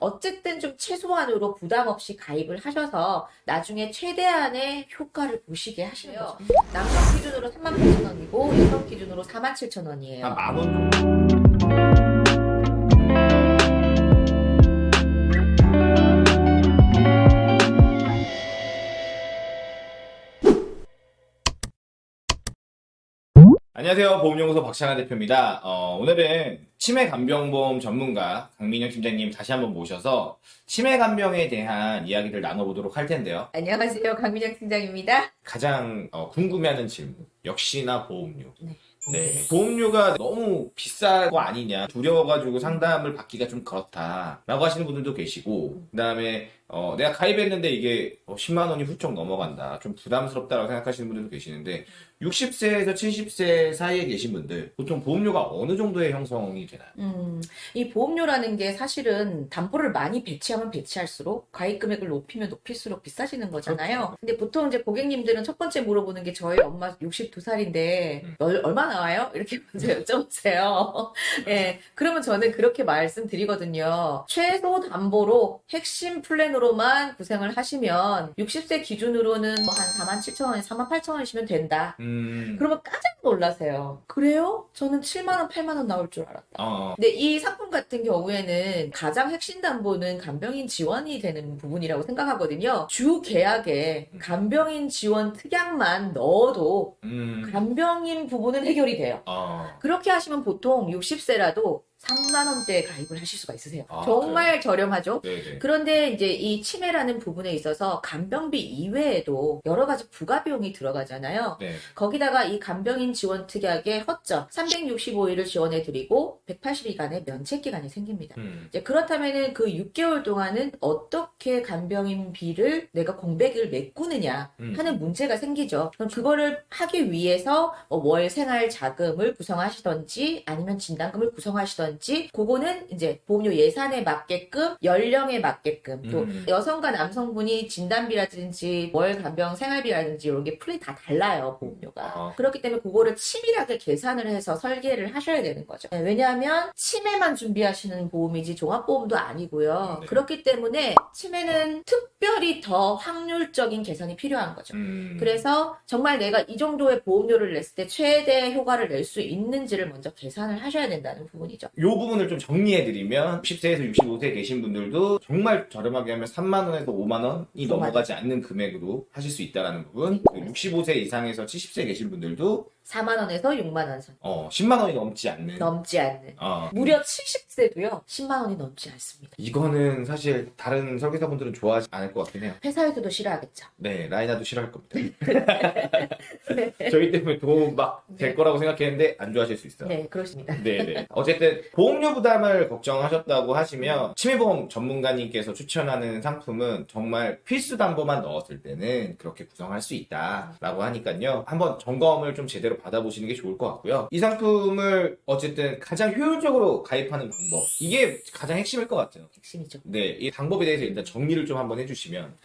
어쨌든 좀 최소한으로 부담 없이 가입을 하셔서 나중에 최대한의 효과를 보시게 하시는 거죠. 남성 기준으로 38,000원이고 여성 기준으로 47,000원이에요. 한만원 정도. 안녕하세요. 보험연구소 박찬하 대표입니다. 어, 오늘은 치매 간병보험 전문가 강민영 팀장님 다시 한번 모셔서 치매 간병에 대한 이야기를 나눠보도록 할 텐데요. 안녕하세요. 강민영 팀장입니다. 가장 어, 궁금해하는 질문. 역시나 보험료. 네. 네. 보험료가 너무 거 아니냐. 두려워가지고 상담을 받기가 좀 그렇다. 라고 하시는 분들도 계시고, 그 다음에, 어, 내가 가입했는데 이게 10만 원이 훌쩍 넘어간다. 좀 부담스럽다라고 생각하시는 분들도 계시는데, 60세에서 70세 사이에 계신 분들, 보통 보험료가 어느 정도의 형성이 되나요? 음, 이 보험료라는 게 사실은 담보를 많이 배치하면 배치할수록 가입 금액을 높이면 높일수록 비싸지는 거잖아요. 근데 보통 이제 고객님들은 첫 번째 물어보는 게 저희 엄마 62살인데 음. 얼마 나와요? 이렇게 먼저 여쭤보세요. 예. 그러면 저는 그렇게 말씀드리거든요. 최소 담보로 핵심 플랜으로만 구생을 하시면 60세 기준으로는 뭐 한 4만 7천 원에 4만 8천 원이시면 된다. 음, 그러면 깜짝 놀라세요. 그래요? 저는 7만 원, 8만 원 나올 줄 알았다. 어, 근데 이 상품 같은 경우에는 가장 핵심 담보는 간병인 지원이 되는 부분이라고 생각하거든요. 주 계약에 간병인 지원 특약만 넣어도 음, 간병인 부분은 해결이 돼요. 어, 그렇게 하시면 보통 60세라도 3만 원대에 가입을 하실 수가 있으세요. 아, 정말 저렴하죠? 네네. 그런데 이제 이 치매라는 부분에 있어서 간병비 이외에도 여러 가지 부가 비용이 들어가잖아요. 네. 거기다가 이 간병인 지원 특약의 허점 365일을 지원해 드리고 180일간의 면책 기간이 생깁니다. 음, 이제 그렇다면은 그 6개월 동안은 어떻게 간병인비를 내가 공백을 메꾸느냐 음. 하는 문제가 생기죠. 그럼 그거를 하기 위해서 뭐월 생활 자금을 구성하시던지 아니면 진단금을 구성하시던지 그거는 이제 보험료 예산에 맞게끔 연령에 맞게끔 또 음. 여성과 남성분이 진단비라든지 월 간병 생활비라든지 이런 게 풀이 다 달라요 보험료가. 어. 그렇기 때문에 그거를 치밀하게 계산을 해서 설계를 하셔야 되는 거죠. 네, 왜냐하면 치매만 준비하시는 보험이지 종합보험도 아니고요. 네. 그렇기 때문에 치매는 특별히 더 확률적인 계산이 필요한 거죠. 음. 그래서 정말 내가 이 정도의 보험료를 냈을 때 최대 효과를 낼 수 있는지를 먼저 계산을 하셔야 된다는 부분이죠. 요 부분을 좀 정리해드리면 10세에서 65세 계신 분들도 정말 저렴하게 하면 3만 원에서 5만 원이 정말. 넘어가지 않는 금액으로 하실 수 있다는 부분 네. 그리고 65세 이상에서 70세 계신 분들도 4만 원에서 6만 원 선. 어, 10만 원이 넘지 않는 넘지 않는. 어, 무려 70세도요. 10만 원이 넘지 않습니다. 이거는 사실 다른 설계사분들은 좋아하지 않을 것 같긴 해요 회사에서도 싫어하겠죠. 네 라이나도 싫어할 겁니다 네. 저희 때문에 도움 막될 네. 거라고 생각했는데 안 좋아하실 수 있어요 네, 그렇습니다. 네 네. 어쨌든 보험료 부담을 걱정하셨다고 하시면 치매보험 전문가님께서 추천하는 상품은 정말 필수 담보만 넣었을 때는 그렇게 구성할 수 있다라고 하니까요. 한번 점검을 좀 제대로 받아보시는 게 좋을 것 같고요. 이 상품을 어쨌든 가장 효율적으로 가입하는 방법 이게 가장 핵심일 것 같아요. 핵심이죠. 네, 이 방법에 대해서 일단 정리를 좀 한번 해주시면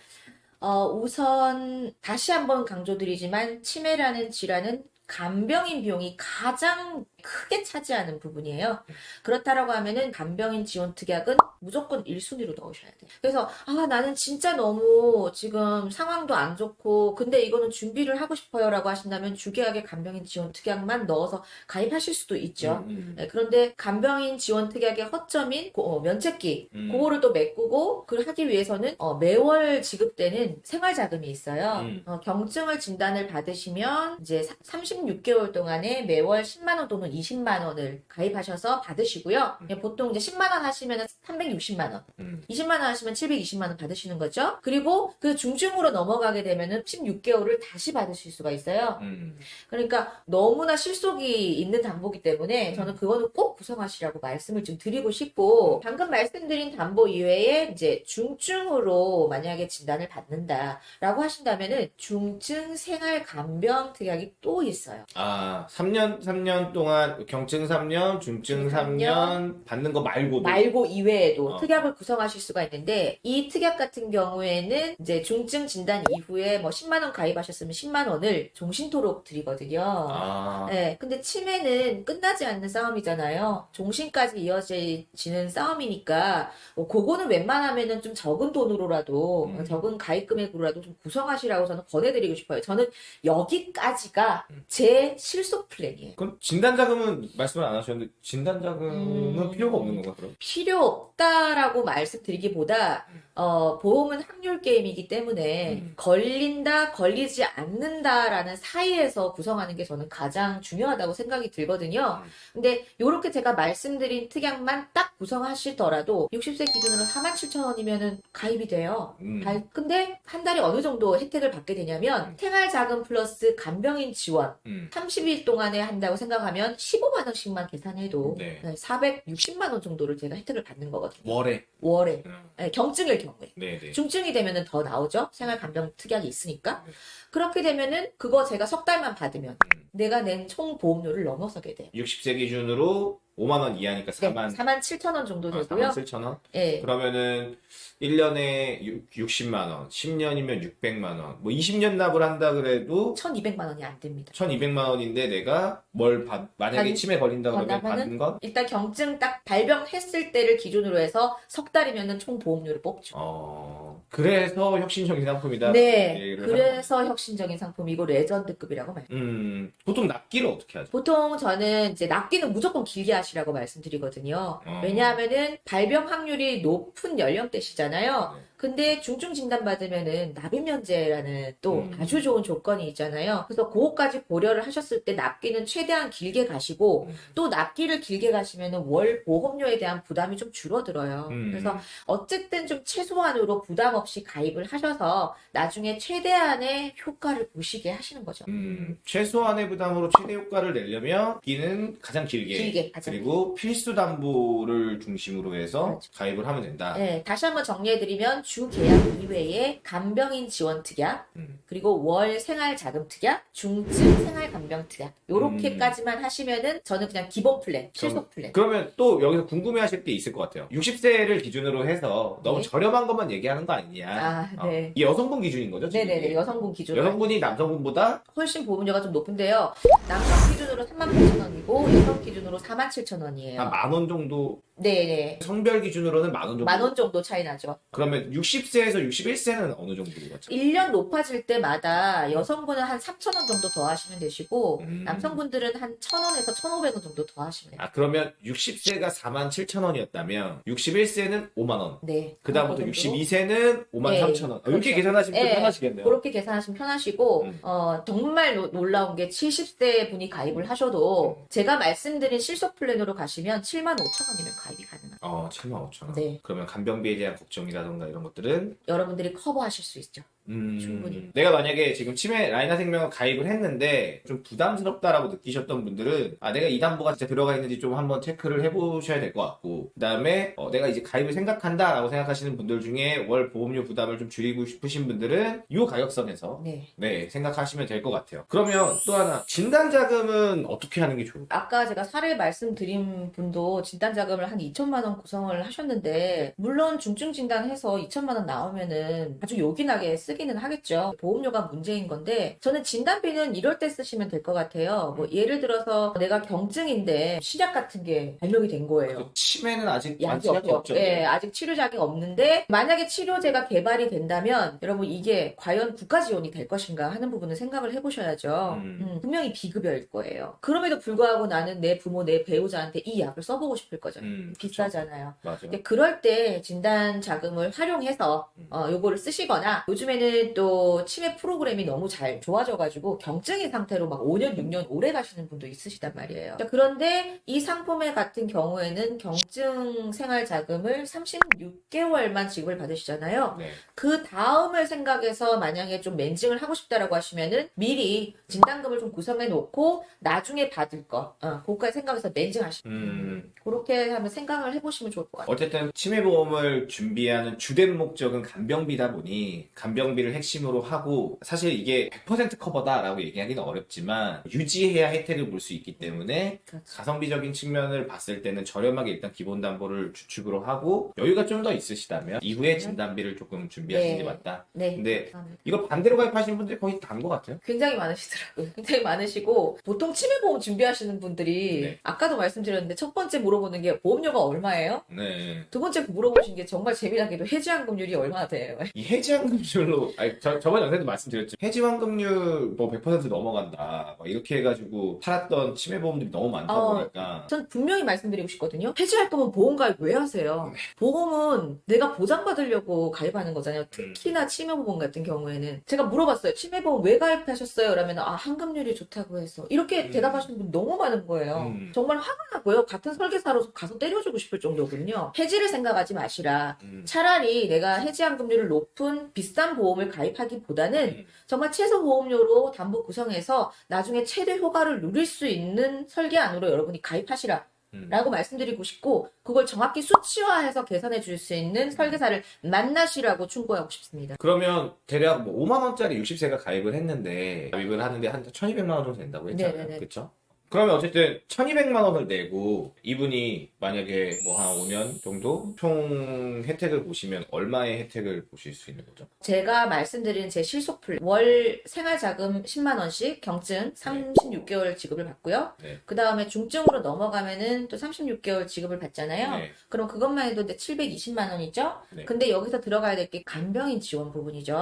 어, 우선 다시 한번 강조드리지만 치매라는 질환은 간병인 비용이 가장 크게 차지하는 부분이에요. 그렇다라고 하면은 간병인 지원 특약은 무조건 1순위로 넣으셔야 돼요. 그래서 아 나는 진짜 너무 지금 상황도 안 좋고 근데 이거는 준비를 하고 싶어요 라고 하신다면 주계약에 간병인 지원 특약만 넣어서 가입하실 수도 있죠. 음, 네, 그런데 간병인 지원 특약의 허점인 고- 어, 면책기 음. 그거를 또 메꾸고 그걸 하기 위해서는 어, 매월 지급되는 생활자금이 있어요. 음. 어, 경증을 진단을 받으시면 이제 36개월 동안에 매월 10만 원 또는 20만 원을 가입하셔서 받으시고요. 예, 보통 이제 10만 원 하시면 360만 원, 음. 20만 원 하시면 720만 원 받으시는 거죠. 그리고 그 중증으로 넘어가게 되면은 16개월을 다시 받으실 수가 있어요. 음. 그러니까 너무나 실속이 있는 담보기 때문에 음. 저는 그거는 꼭 구성하시라고 말씀을 좀 드리고 싶고 방금 말씀드린 담보 이외에 이제 중증으로 만약에 진단을 받는다라고 하신다면은 중증 생활 간병 특약이 또 있어요. 아, 3년, 3년 동안 경증 3년, 중증 중증 3년 받는 거 말고도 말고 이외에 이외에도 어. 특약을 구성하실 수가 있는데 이 특약 같은 경우에는 이제 중증 진단 이후에 뭐 10만 원 가입하셨으면 10만 원을 종신토록 드리거든요. 아, 네, 근데 치매는 끝나지 않는 싸움이잖아요. 종신까지 이어지는 싸움이니까, 뭐, 그거는 웬만하면은 좀 적은 돈으로라도, 음. 적은 가입 금액으로라도 좀 구성하시라고 저는 권해드리고 싶어요. 저는 여기까지가 음. 제 실속 플랜이에요. 그럼 진단 자금은 말씀을 안 하셨는데 진단 자금은 음. 필요가 없는 건가 그럼? 필요 없다라고 말씀드리기보다, 음. 어, 보험은 확률 게임이기 때문에, 음. 걸린다, 걸리지 않는다라는 사이에서 구성하는 게 저는 가장 중요하다고 생각이 들거든요. 음. 근데 요렇게 제가 말씀드린 특약만 딱 구성하시더라도 60세 기준으로 47,000원이면은 가입이 돼요. 음. 가- 근데 한 달에 어느 정도 혜택을 받게 되냐면 생활 자금 플러스 간병인 지원 음. 30일 동안에 한다고 생각하면 15만 원씩만 계산해도 네. 460만 원 정도를 제가 혜택을 받는 거거든요. 월에. 월에 음. 네, 경증일 경우에. 네네. 중증이 되면은 더 나오죠. 생활 간병 특약이 있으니까. 네. 그렇게 되면은 그거 제가 석 달만 받으면 음. 내가 낸 총 보험료를 넘어서게 돼요. 60세 기준으로 5만 원 이하니까 네, 4만 4만 7천 원 정도 되고요. 4만 7천 원? 예. 그러면은 1년에 60만 원, 10년이면 600만 원. 뭐 20년 납을 한다 그래도 1,200만 원이 안 됩니다. 1,200만 원인데 내가 뭘 받, 만약에 받- 치매 걸린다 그러면 받는 건 일단 경증 딱 발병했을 때를 기준으로 해서 석 달이면은 총 보험료를 뽑죠. 어, 그래서 혁신적인 상품이다. 네. 그래서 혁신적인 상품이고 레전드급이라고 말. 음, 보통 납기를 어떻게 하죠? 보통 저는 이제 납기는 무조건 길게 하시라고 말씀드리거든요. 어. 왜냐하면은 발병 확률이 높은 연령대시잖아요. 네. 근데 중증 진단 받으면은 납입 면제라는 또 음. 아주 좋은 조건이 있잖아요. 그래서 그거까지 고려를 하셨을 때 납기는 최대한 길게 가시고 음. 또 납기를 길게 가시면은 월 보험료에 대한 부담이 좀 줄어들어요. 음. 그래서 어쨌든 좀 최소한으로 부담 없이 가입을 하셔서 나중에 최대한의 효과를 보시게 하시는 거죠. 음, 최소한의 부담으로 최대 효과를 내려면 기는 가장 길게, 길게 가장 그리고 필수 담보를 중심으로 해서 그렇죠. 가입을 하면 된다. 네, 다시 한번 정리해드리면 주 계약 이외에 간병인 지원 특약, 음. 그리고 월 생활 자금 특약, 중증 생활 간병 특약, 요렇게까지만 하시면은 저는 그냥 기본 플랜, 실속 플랜. 그러면 또 여기서 궁금해하실 게 있을 것 같아요. 60세를 기준으로 해서 너무 네. 저렴한 것만 얘기하는 거 아니냐? 아, 어, 네. 이게 여성분 기준인 거죠? 네네네? 여성분 기준으로. 여성분이 남성분보다 훨씬 보험료가 좀 높은데요. 남성 기준으로 38,000원이고, 여성 기준으로 47,000원이에요. 한 만 원 정도, 네네. 성별 기준으로는 만 원 정도. 만 원 정도 차이 나죠. 그러면 60세에서 61세는 어느 정도 같죠? 1년 높아질 때마다 여성분은 한 3,000원 정도 더 하시면 되시고, 음. 남성분들은 한 1,000원에서 1,500원 정도 더 하시면 돼요. 아, 그러면 60세가 4만 7천 원이었다면 61세는 5만 원. 네. 그다음부터 그 정도로. 62세는 5만 네, 3천 원. 어, 이렇게 그렇죠. 계산하시면 좀 네. 편하시겠네요. 그렇게 계산하시면 편하시고, 음. 어, 정말 노- 놀라운 게 70대 분이 가입을 하셔도, 음. 제가 말씀드린 실속 플랜으로 가시면 7만 5천 원이면 가입이 가능합니다. 어, 7만 5천 원. 네. 그러면 간병비에 대한 걱정이라던가 이런 것들은 여러분들이 커버하실 수 있죠. 음, 충분히. 내가 만약에 지금 치매 라이나 생명을 가입을 했는데 좀 부담스럽다라고 느끼셨던 분들은 아 내가 이 담보가 진짜 들어가 있는지 좀 한번 체크를 해보셔야 될 것 같고 그 다음에 어, 내가 이제 가입을 생각한다라고 생각하시는 분들 중에 월 보험료 부담을 좀 줄이고 싶으신 분들은 이 가격선에서 네. 네 생각하시면 될 것 같아요. 그러면 또 하나 진단 자금은 어떻게 하는 게 좋을까요? 아까 제가 사례 말씀드린 분도 진단 자금을 한 2천만 원 구성을 하셨는데 물론 중증 진단해서 2천만 원 나오면은 아주 요긴하게 쓰기는 하겠죠. 보험료가 문제인 건데 저는 진단비는 이럴 때 쓰시면 될 것 같아요. 뭐 예를 들어서 내가 경증인데 신약 같은 게 발명이 된 거예요. 그 치매는 아직 약이 완치약이 없죠. 예, 아직 치료작이 없는데 만약에 치료제가 개발이 된다면 여러분 이게 과연 국가 지원이 될 것인가 하는 부분은 생각을 해보셔야죠. 음. 음, 분명히 비급여일 거예요. 그럼에도 불구하고 나는 내 부모, 내 배우자한테 이 약을 써보고 싶을 거죠. 음, 비싸잖아요. 맞아요. 근데 그럴 때 진단 자금을 활용해서 음. 어, 요거를 쓰시거나 요즘에는 또 치매 프로그램이 너무 잘 좋아져가지고 경증인 상태로 막 5년, 6년 오래 가시는 분도 있으시단 말이에요. 자, 그런데 이 상품의 같은 경우에는 경증 생활 자금을 36개월만 지급을 받으시잖아요. 네. 그 다음을 생각해서 만약에 좀 멘징을 하고 싶다라고 하시면은 미리 진단금을 좀 구성해 놓고 나중에 받을 거, 어, 그거까지 생각해서 멘징하시고 음, 그렇게 하면 생각을 해보시면 좋을 것 같아요. 어쨌든 치매보험을 준비하는 주된 목적은 간병비다 보니 간병비 가성비를 핵심으로 하고 사실 이게 100% 커버다라고 얘기하기는 어렵지만 유지해야 혜택을 볼 수 있기 때문에 그렇죠. 가성비적인 측면을 봤을 때는 저렴하게 일단 기본 담보를 주축으로 하고 여유가 좀 더 있으시다면 이후에 진단비를 조금 준비하시는 게 네. 맞다. 네. 근데 감사합니다. 이거 반대로 가입하시는 분들이 거의 다한것 같아요. 굉장히 많으시더라고요. 굉장히 많으시고 보통 치매보험 준비하시는 분들이 네. 아까도 말씀드렸는데 첫 번째 물어보는 게 보험료가 얼마예요? 네. 두 번째 물어보신 게 정말 재미나게도 해지환급률이 얼마나 돼요? 이 해지환급률로, 아니, 저, 저번 영상에도 말씀드렸죠. 해지환급률 뭐 100% 넘어간다. 막 이렇게 해가지고 팔았던 치매 보험들이 너무 많다 어, 보니까. 전 분명히 말씀드리고 싶거든요. 해지할 거면 보험 가입 왜 하세요? 네. 보험은 내가 보장받으려고 가입하는 거잖아요. 특히나 치매 보험 같은 경우에는. 제가 물어봤어요. 치매 보험 왜 가입하셨어요? 그러면 아, 환급률이 좋다고 해서. 이렇게 음. 대답하시는 분 너무 많은 거예요. 음. 정말 화가 나고요. 같은 설계사로 가서 때려주고 싶을 정도 군요. 해지를 생각하지 마시라. 음. 차라리 내가 해지환급률을 높은 비싼 보험을 가입하기보다는 음. 정말 최소 보험료로 담보 구성해서 나중에 최대 효과를 누릴 수 있는 설계안으로 여러분이 가입하시라. 음. 라고 말씀드리고 싶고, 그걸 정확히 수치화해서 계산해 줄 수 있는 설계사를 만나시라고 충고하고 싶습니다. 그러면 대략 뭐 5만 원짜리 60세가 가입을 했는데 가입을 하는데 한 1,200만 원 정도 된다고 했잖아요. 그렇죠? 그러면 어쨌든 1,200만 원을 내고 이분이 만약에 뭐 한 5년 정도 총 혜택을 보시면 얼마의 혜택을 보실 수 있는 거죠? 제가 말씀드린 제 실속 플랜, 월 생활자금 10만 원씩 경증 36개월 지급을 받고요. 네. 그 다음에 중증으로 넘어가면은 또 36개월 지급을 받잖아요. 네. 그럼 그것만 해도 이제 720만 원이죠. 네. 근데 여기서 들어가야 될 게 간병인 지원 부분이죠.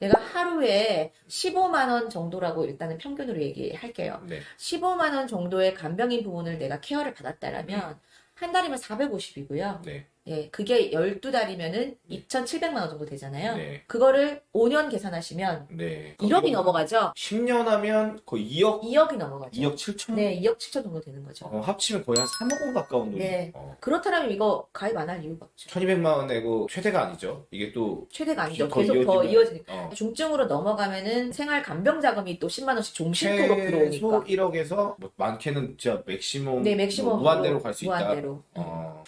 네. 내가 하루에 15만 원 정도라고 일단은 평균으로 얘기할게요. 네. 15만 원 정도의 간병인 부분을 내가 케어를 받았다라면 한 달이면 450이고요. 네. 예, 그게 12달이면은 2,700만 원 정도 되잖아요. 네. 그거를 5년 계산하시면 네. 1억이 넘어가죠. 10년 하면 거의 2억, 2억이 넘어가죠. 2억 7천? 네, 2억 7천 정도 되는 거죠. 어, 합치면 거의 한 3억 원 가까운 돈이. 네. 어. 그렇다면 이거 가입 안 할 이유가 없죠. 1,200만 원 내고 최대가 아니죠. 이게 또 최대가 아니죠. 더 계속 더 이어지면- 이어지니까. 어, 중증으로 넘어가면은 생활 간병 자금이 또 10만 원씩 종신토록 들어오니까. 1억에서 뭐 많게는 진짜 맥시멈 네, 맥시멈 뭐 무한대로 갈 수 있다. 무한대로. 어.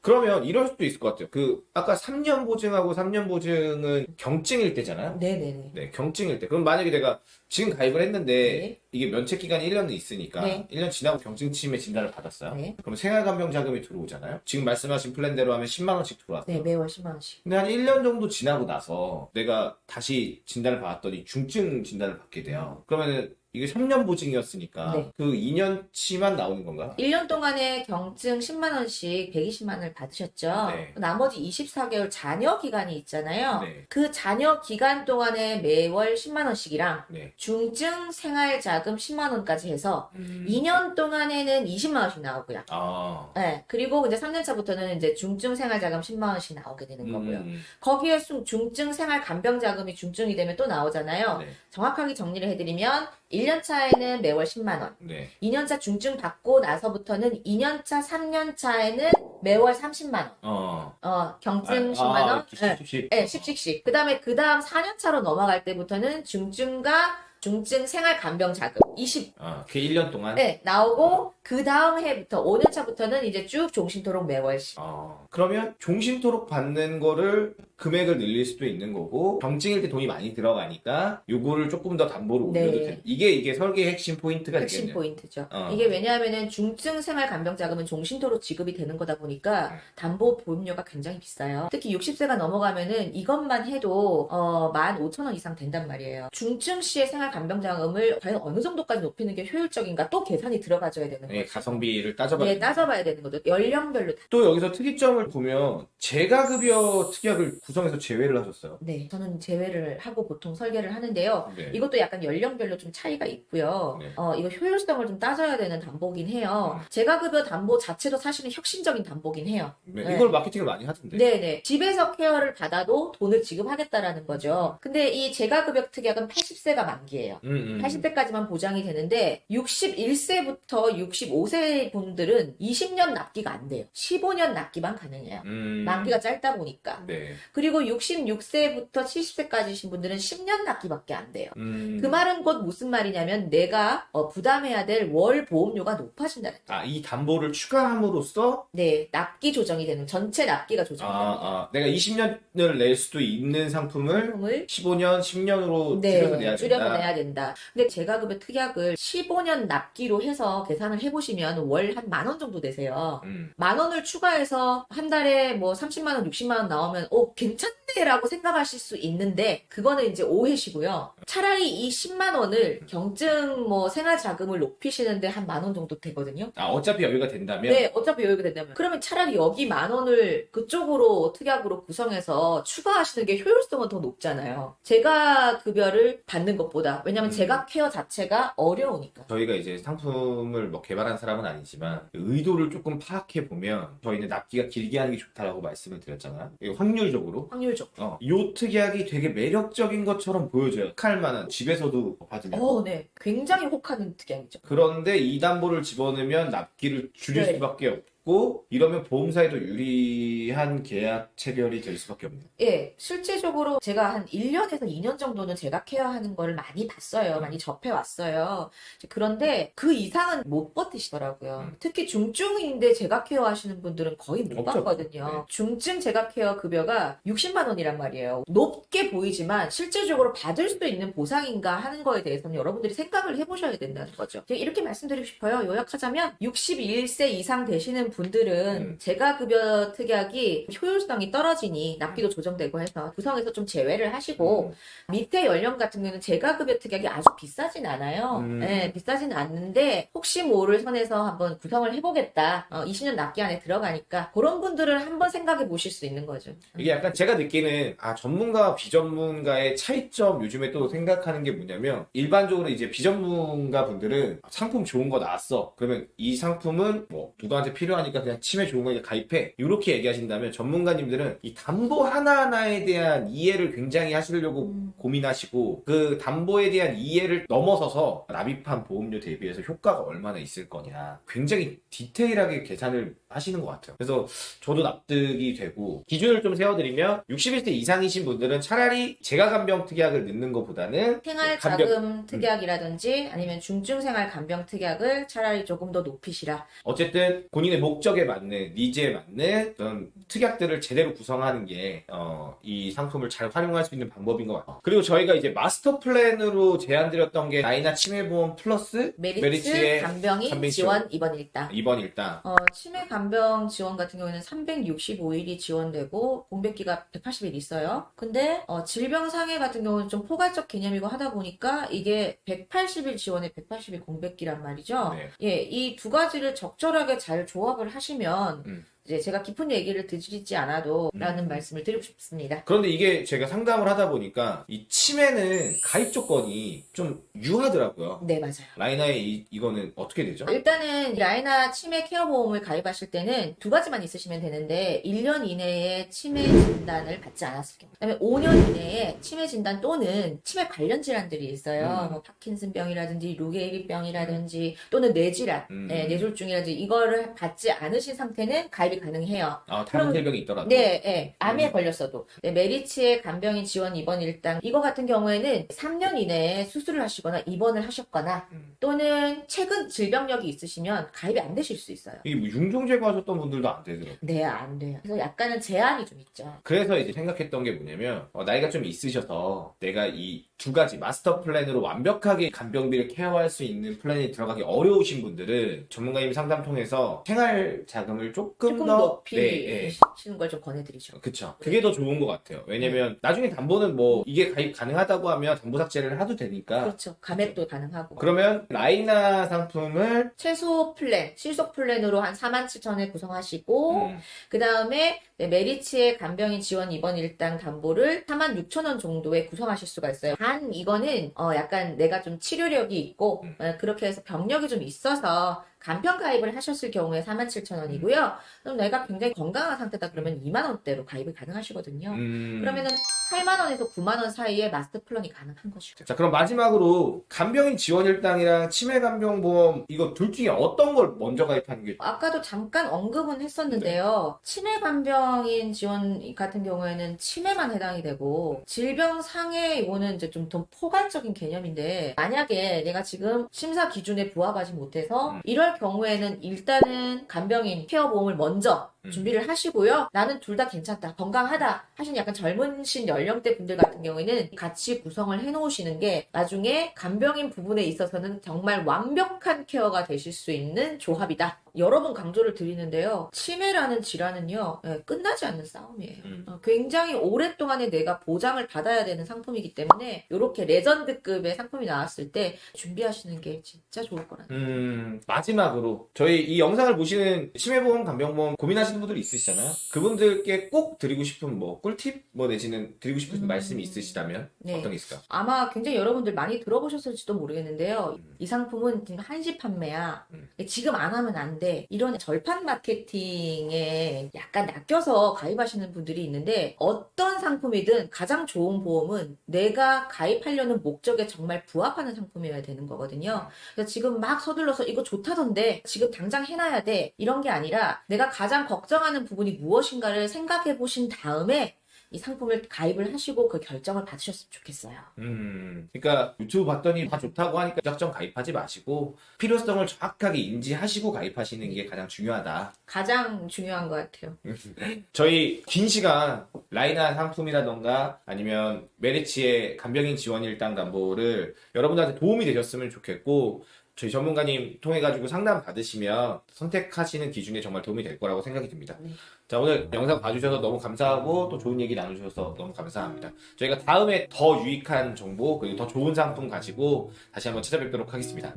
그러면 이럴 수도 있을 것 같아요. 그 아까 3년 보증하고 3년 보증은 경증일 때잖아요. 네네네. 네, 경증일 때. 그럼 만약에 내가 지금 가입을 했는데 네. 이게 면책 기간이 1년은 있으니까 네. 1년 지나고 경증 치매 진단을 받았어요. 네. 그럼 생활 간병 자금이 들어오잖아요. 지금 말씀하신 플랜대로 하면 10만 원씩 들어왔어요. 네, 매월 10만 원씩. 근데 한 1년 정도 지나고 나서 내가 다시 진단을 받았더니 중증 진단을 받게 돼요. 그러면은 이게 3년 보증이었으니까 네. 그 2년치만 나오는 건가요? 1년 동안에 경증 10만 원씩 120만 원을 받으셨죠. 네. 나머지 24개월 자녀 기간이 있잖아요. 네. 그 자녀 기간 동안에 매월 10만 원씩이랑 네. 중증 생활 자금 10만 원까지 해서 음. 2년 동안에는 20만 원씩 나오고요. 아. 네. 그리고 이제 3년 차부터는 이제 중증 생활 자금 10만 원씩 나오게 되는 거고요. 음. 거기에 중- 중증 생활 간병 자금이 중증이 되면 또 나오잖아요. 네. 정확하게 정리를 해드리면 1년 차에는 매월 10만 원, 네. 2년차 중증 받고 나서부터는 2년차, 3년차에는 매월 30만 원, 어. 어 경증 아, 10만 원, 아, 네, 10씩. 네, 10씩씩. 그 다음에 그 다음 4년차로 넘어갈 때부터는 중증과 중증 생활 간병 자금 20 아, 그 1년 동안? 네, 나오고 그 다음 해부터 5년 차부터는 이제 쭉 종신토록 매월 10. 어, 그러면 종신토록 받는 거를 금액을 늘릴 수도 있는 거고 경증일 때 돈이 많이 들어가니까 요거를 조금 더 담보로 네. 올려도 돼. 이게 이게 설계의 핵심 포인트가 핵심 되겠네요. 포인트죠. 어. 이게 왜냐하면은 중증 생활 간병 자금은 종신토록 지급이 되는 거다 보니까 네. 담보 보험료가 굉장히 비싸요. 특히 60세가 넘어가면은 이것만 해도 어, 15,000원 이상 된단 말이에요. 중증 시의 생활 간병 자금을 과연 어느 정도까지 높이는 게 효율적인가 또 계산이 들어가줘야 되는 네, 거죠. 가성비를 따져봐야 네. 따져봐야 되는 거죠. 연령별로. 다- 또 여기서 특이점을 보면 재가급여 특약을 구성해서 제외를 하셨어요. 네, 저는 제외를 하고 보통 설계를 하는데요. 네. 이것도 약간 연령별로 좀 차이가 있고요. 네. 어, 이거 효율성을 좀 따져야 되는 담보긴 해요. 음. 재가급여 담보 자체도 사실은 혁신적인 담보긴 해요. 네, 네. 이걸 마케팅을 많이 하던데. 네네. 집에서 케어를 받아도 돈을 지급하겠다라는 거죠. 근데 이 재가급여 특약은 80세가 만기예요. 음, 음. 80세까지만 보장이 되는데 61세부터 65세 분들은 20년 납기가 안 돼요. 15년 납기만 가능해요. 음. 만기가 짧다 보니까. 네. 그리고 66세부터 70세까지신 분들은 10년 납기밖에 안 돼요. 음. 그 말은 곧 무슨 말이냐면 내가 어, 부담해야 될 월 보험료가 높아진다는 거예요. 아, 이 담보를 추가함으로써 네, 납기 조정이 되는 전체 납기가 아, 조정이 됩니다. 아, 내가 20년을 낼 수도 있는 상품을 상품을 15년, 10년으로 네, 줄여서 내야 줄여서 된다. 내야 된다. 근데 재가급여 특약을 15년 납기로 해서 계산을 해보시면 월 한 만 원 정도 되세요. 음. 만 원을 추가해서 한 달에 뭐 30만 원, 60만 원 나오면 오 괜찮 네라고 생각하실 수 있는데 그거는 이제 오해시고요. 차라리 이 10만 원을 경증 뭐 생활 자금을 높이시는데 한 만 원 정도 되거든요. 아, 어차피 여유가 된다면 네, 어차피 여유가 된다면. 그러면 차라리 여기 만 원을 그쪽으로 특약으로 구성해서 추가하시는 게 효율성은 더 높잖아요. 제가 급여를 받는 것보다. 왜냐면 음. 제가 케어 자체가 어려우니까. 저희가 이제 상품을 뭐 개발한 사람은 아니지만 의도를 조금 파악해 보면 저희는 납기가 길게 하는 게 좋다라고 말씀을 드렸잖아요. 확률적으로 확률적. 어, 요 특약이 되게 매력적인 것처럼 보여져요. 할 만한 집에서도 받으면. 어, 네. 굉장히 혹하는 특약이죠. 그런데 이 담보를 집어넣으면 납기를 줄일 네. 수밖에 없고 이러면 보험사에도 유리한 계약 체결이 될 수밖에 없네요. 예, 실제적으로 제가 한 1년에서 2년 정도는 제가 케어하는 거를 많이 봤어요. 많이 접해왔어요. 그런데 그 이상은 못 버티시더라고요. 음. 특히 중증인데 제가 케어하시는 분들은 거의 못 없죠. 봤거든요. 네. 중증 제가 케어 급여가 60만 원이란 말이에요. 높게 보이지만 실질적으로 받을 수 있는 보상인가 하는 거에 대해서는 여러분들이 생각을 해보셔야 된다는 거죠. 이렇게 말씀드리고 싶어요. 요약하자면 61세 이상 되시는 분들은 음. 제가 급여 특약이 효율성이 떨어지니 납기도 조정되고 해서 구성에서 좀 제외를 하시고 밑에 연령 같은 경우는 제가 급여 특약이 아주 비싸진 않아요. 음. 네, 비싸진 않는데 혹시 모를 선에서 한번 구성을 해보겠다. 어, 20년 납기 안에 들어가니까 그런 분들은 한번 생각해 보실 수 있는 거죠. 이게 약간 제가 느끼는 아 전문가와 비전문가의 차이점 요즘에 또 생각하는 게 뭐냐면 일반적으로 이제 비전문가 분들은 상품 좋은 거 나왔어 그러면 이 상품은 뭐 누구한테 필요 하니까 그냥 치매 좋은 거니까 가입해 이렇게 얘기하신다면 전문가님들은 이 담보 하나하나에 대한 이해를 굉장히 하시려고 음. 고민하시고 그 담보에 대한 이해를 넘어서서 납입한 보험료 대비해서 효과가 얼마나 있을 거냐 굉장히 디테일하게 계산을 하시는 것 같아요. 그래서 저도 납득이 되고 기준을 좀 세워드리면 61세 이상이신 분들은 차라리 재가간병 특약을 넣는 것보다는 생활 간병- 자금 특약이라든지 아니면 중증 생활 간병 특약을 차라리 조금 더 높이시라. 어쨌든 본인의 목적에 맞는 니즈에 맞는 그런 특약들을 제대로 구성하는 게 어, 이 상품을 잘 활용할 수 있는 방법인 것 같아요. 그리고 저희가 이제 마스터 플랜으로 제안드렸던 게 나이나 치매보험 플러스 메리츠 메리츠의 간병인 간병 지원 입원 일당. 입원 일당 어, 치매 간병 지원 같은 경우에는 365일이 지원되고 공백기가 180일 있어요. 근데 어, 질병 상해 같은 경우는 좀 포괄적 개념이고 하다 보니까 이게 180일 지원에 180일 공백기란 말이죠. 네. 예, 이 두 가지를 적절하게 잘 조합을 하시면 음. 이제 제가 깊은 얘기를 드리지 않아도 라는 말씀을 드리고 싶습니다. 그런데 이게 제가 상담을 하다 보니까 이 치매는 가입 조건이 좀 유하더라고요. 네, 맞아요. 라이나의 이, 이거는 어떻게 되죠? 일단은 라이나 치매 케어 보험을 가입하실 때는 두 가지만 있으시면 되는데 1년 이내에 치매 진단을 받지 않았을 경우 그다음에 5년 이내에 치매 진단 또는 치매 관련 질환들이 있어요. 음. 뭐 파킨슨병이라든지 루게릭병이라든지 또는 뇌질환, 음. 네, 뇌졸중이라든지 이거를 받지 않으신 상태는 가입이 가능해요. 아, 다른 질병이 있더라도. 네, 네. 암에 음. 걸렸어도. 네, 메리츠의 간병인 지원 입원 일당. 이거 같은 경우에는 3년 이내에 수술을 하시거나 입원을 하셨거나 음. 또는 최근 질병력이 있으시면 가입이 안 되실 수 있어요. 이게 뭐 융종 제거하셨던 분들도 안 되더라고요. 네, 안 돼요. 그래서 약간은 제한이 좀 있죠. 그래서 이제 생각했던 게 뭐냐면 어, 나이가 좀 있으셔서 내가 이 두 가지 마스터 플랜으로 완벽하게 간병비를 케어할 수 있는 플랜이 들어가기 어려우신 분들은 전문가님 상담 통해서 생활 자금을 조금, 조금 더 높이 네, 네. 시는 걸좀 권해드리죠. 그쵸. 그게 더 좋은 것 같아요. 왜냐면 나중에 담보는 뭐 이게 가입 가능하다고 하면 담보 삭제를 해도 되니까 그렇죠. 감액도 가능하고. 그러면 라이나 상품을 최소 플랜, 실속 플랜으로 한 4만 7천에 구성하시고, 음, 그 다음에 메리츠의 간병인 지원 입원 일당 담보를 4만 6천 원 정도에 구성하실 수가 있어요. 단 이거는 어 약간 내가 좀 치료력이 있고 음. 어, 그렇게 해서 병력이 좀 있어서 간편 가입을 하셨을 경우에 4만 7천 원이고요. 그럼 내가 굉장히 건강한 상태다 그러면 2만 원대로 가입이 가능하시거든요. 음. 그러면은 8만 원에서 9만 원 사이에 마스터 플랜이 가능한 것이죠. 자, 그럼 마지막으로 간병인 지원 일당이랑 치매 간병보험 이거 둘 중에 어떤 걸 먼저 가입하는 게 아까도 잠깐 언급은 했었는데요. 치매 간병인 지원 같은 경우에는 치매만 해당이 되고 질병 상해 이거는 이제 좀 더 포괄적인 개념인데 만약에 내가 지금 심사 기준에 부합하지 못해서 음. 이럴 경우에는 일단은 간병인 케어 보험을 먼저 음. 준비를 하시고요. 나는 둘 다 괜찮다, 건강하다 하시는 약간 젊으신 연령대 분들 같은 경우에는 같이 구성을 해놓으시는 게 나중에 간병인 부분에 있어서는 정말 완벽한 케어가 되실 수 있는 조합이다. 여러 번 강조를 드리는데요. 치매라는 질환은요, 예, 끝나지 않는 싸움이에요. 음. 어, 굉장히 오랫동안에 내가 보장을 받아야 되는 상품이기 때문에 이렇게 레전드급의 상품이 나왔을 때 준비하시는 게 진짜 좋을 거라는. 음, 마지막으로 저희 이 영상을 보시는 치매보험, 간병보험 고민하시는 분들이 있으시잖아요. 그분들께 꼭 드리고 싶은 뭐 꿀팁 뭐 내지는 드리고 싶은 음. 말씀이 있으시다면 네. 어떤 게 있을까요? 아마 굉장히 여러분들 많이 들어보셨을지도 모르겠는데요. 음. 이 상품은 지금 한시 판매야. 음. 지금 안 하면 안 돼. 이런 절판 마케팅에 약간 낚여서 가입하시는 분들이 있는데 어떤 상품이든 가장 좋은 보험은 내가 가입하려는 목적에 정말 부합하는 상품이어야 되는 거거든요. 그래서 지금 막 서둘러서 이거 좋다던데 지금 당장 해놔야 돼. 이런 게 아니라 내가 가장 걱 정하는 부분이 무엇인가를 생각해 보신 다음에 이 상품을 가입을 하시고 그 결정을 받으셨으면 좋겠어요. 음, 그러니까 유튜브 봤더니 다 좋다고 하니까 무작정 가입하지 마시고 필요성을 정확하게 인지하시고 가입하시는 게 가장 중요하다. 가장 중요한 것 같아요. 저희 긴 시간 라이나 상품이라던가 아니면 메리치의 간병인 지원 일당 담보를 여러분들한테 도움이 되셨으면 좋겠고 저희 전문가님 통해 가지고 상담 받으시면 선택하시는 기준에 정말 도움이 될 거라고 생각이 듭니다. 네. 자 오늘 영상 봐주셔서 너무 감사하고 또 좋은 얘기 나누셔서 너무 감사합니다. 저희가 다음에 더 유익한 정보 그리고 더 좋은 상품 가지고 다시 한번 찾아뵙도록 하겠습니다.